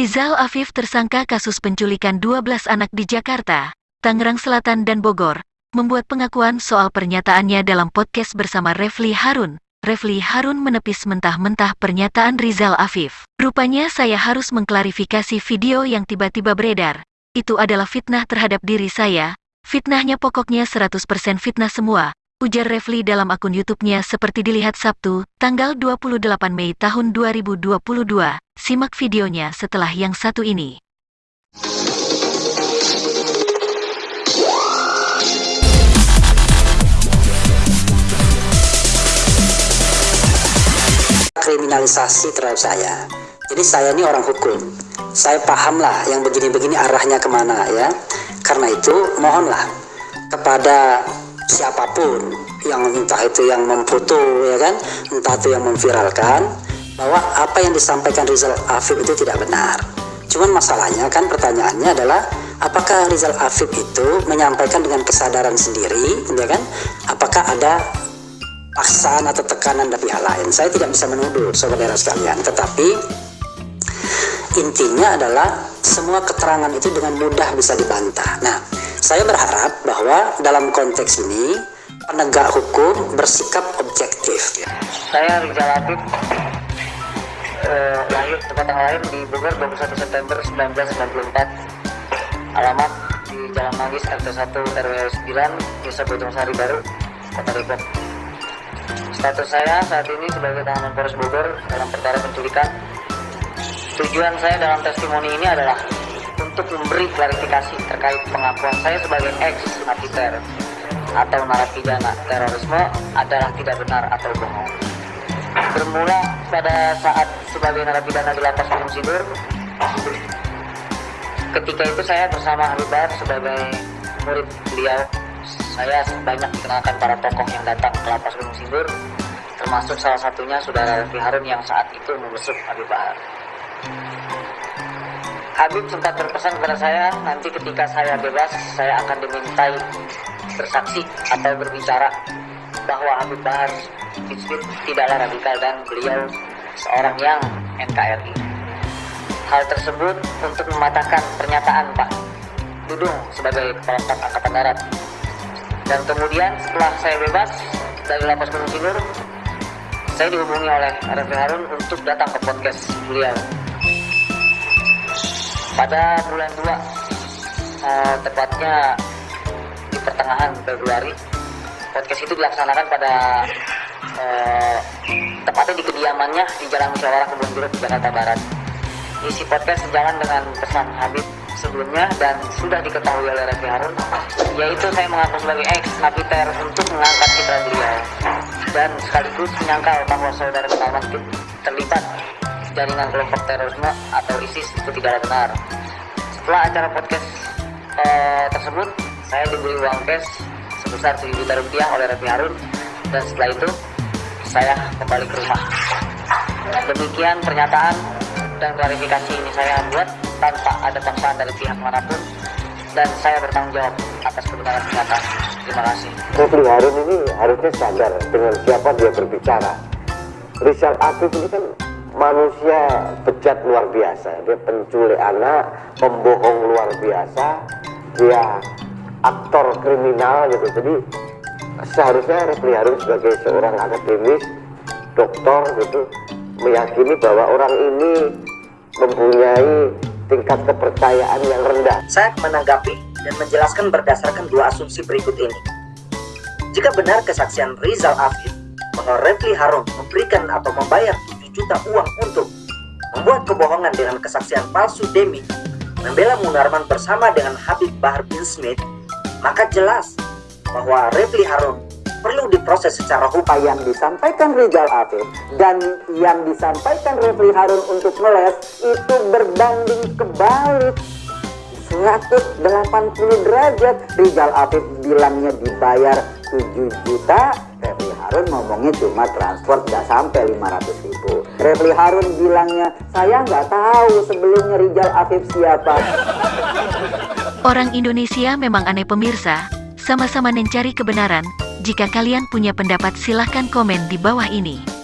Rizal Afif tersangka kasus penculikan 12 anak di Jakarta, Tangerang Selatan dan Bogor, membuat pengakuan soal pernyataannya dalam podcast bersama Refli Harun. Refli Harun menepis mentah-mentah pernyataan Rizal Afif. Rupanya saya harus mengklarifikasi video yang tiba-tiba beredar. Itu adalah fitnah terhadap diri saya. Fitnahnya pokoknya 100% fitnah semua, ujar Refli dalam akun YouTube-nya seperti dilihat Sabtu, tanggal 28 Mei tahun 2022. Simak videonya setelah yang satu ini. kriminalisasi terhadap saya. Jadi saya ini orang hukum. Saya paham lah yang begini-begini arahnya ke mana ya. Karena itu mohonlah kepada siapa pun yang entah itu yang memfoto ya kan? Entah itu yang memviralkan bahwa apa yang disampaikan Rizal Afif itu tidak benar. Cuman masalahnya kan pertanyaannya adalah apakah Rizal Afif itu menyampaikan dengan kesadaran sendiri ya kan? Apakah ada paksaan atau tekanan dari pihak lain? Saya tidak bisa menuduh saudara sekalian tetapi intinya adalah semua keterangan itu dengan mudah bisa dibantah. Nah saya berharap bahwa dalam konteks ini penegak hukum bersikap objektif. Saya Rizal Latif, eh, lahir tempat yang lain di Bogor 21 September 1994. Alamat di Jalan Manggis RT 1 RW 9 Desa Bojong Sari Baru, Kota Depok. Status saya saat ini sebagai tahanan Polres Bogor dalam perkara penculikan. Tujuan saya dalam testimoni ini adalah untuk memberi klarifikasi terkait pengakuan saya sebagai ex napiter atau narapidana terorisme adalah tidak benar atau bohong. Bermula pada saat sebagai narapidana di lapas Gunung Sindur, ketika itu saya bersama Habib Bahar sebagai murid beliau, saya banyak dikenalkan para tokoh yang datang ke lapas Gunung Sindur, termasuk salah satunya saudara Refli Harun yang saat itu membesuk Habib Bahar. Habib sempat berpesan kepada saya, nanti ketika saya bebas, saya akan dimintai bersaksi atau berbicara bahwa Habib Bahar Hizbit tidaklah radikal dan beliau seorang yang NKRI. Hal tersebut untuk mematahkan pernyataan Pak Dudung sebagai Kepala Staf Angkatan Darat. Dan kemudian setelah saya bebas dari lapas Gunung Sindur, saya dihubungi oleh Refli Harun untuk datang ke podcast beliau pada bulan 2 uh, eh, tepatnya di pertengahan Februari podcast itu dilaksanakan pada uh, tepatnya di kediamannya di Jalan Musyawarah Kebun Jeruk Jakarta Barat. Isi podcast sejalan dengan pesan Habib sebelumnya dan sudah diketahui oleh Refli Harun yaitu saya mengaku sebagai ex napiter untuk mengangkat citra beliau. Dan sekaligus menyangkal bahwa saudara Gunawan terlibat jaringan kelompok terorisme atau ISIS itu tidak benar. Setelah acara podcast eh, tersebut, saya diberi uang cash sebesar 7 juta rupiah oleh Refli Harun dan setelah itu saya kembali ke rumah. Demikian pernyataan dan klarifikasi ini saya buat tanpa ada paksaan dari pihak mana pun dan saya bertanggung jawab atas kebenaran pernyataan. Terima kasih. Refli Harun ini harusnya sadar dengan siapa dia berbicara. Rizal Afif ini kan manusia bejat luar biasa. Dia penculik anak pembohong luar biasa. Dia aktor kriminal gitu. Jadi seharusnya Refli Harun sebagai seorang akademis dokter gitu. Meyakini bahwa orang ini mempunyai tingkat kepercayaan yang rendah. Saya menanggapi dan menjelaskan berdasarkan dua asumsi berikut ini. Jika benar kesaksian Rizal Afif bahwa Refli Harun memberikan atau membayar juta uang untuk membuat kebohongan dengan kesaksian palsu Demi membela Munarman bersama dengan Habib Bahar bin Smith, maka jelas bahwa Refli Harun perlu diproses secara hukum. Yang disampaikan Rizal Afif dan yang disampaikan Refli Harun untuk meles itu berbanding kebalik. 180 derajat. Rizal Afif bilangnya dibayar 7 juta. Refli Harun ngomongnya cuma transfer nggak sampai 500 ribu. Refli Harun bilangnya saya nggak tahu sebelumnya Rizal Afif siapa. Orang Indonesia memang aneh pemirsa. Sama-sama mencari kebenaran. Jika kalian punya pendapat silahkan komen di bawah ini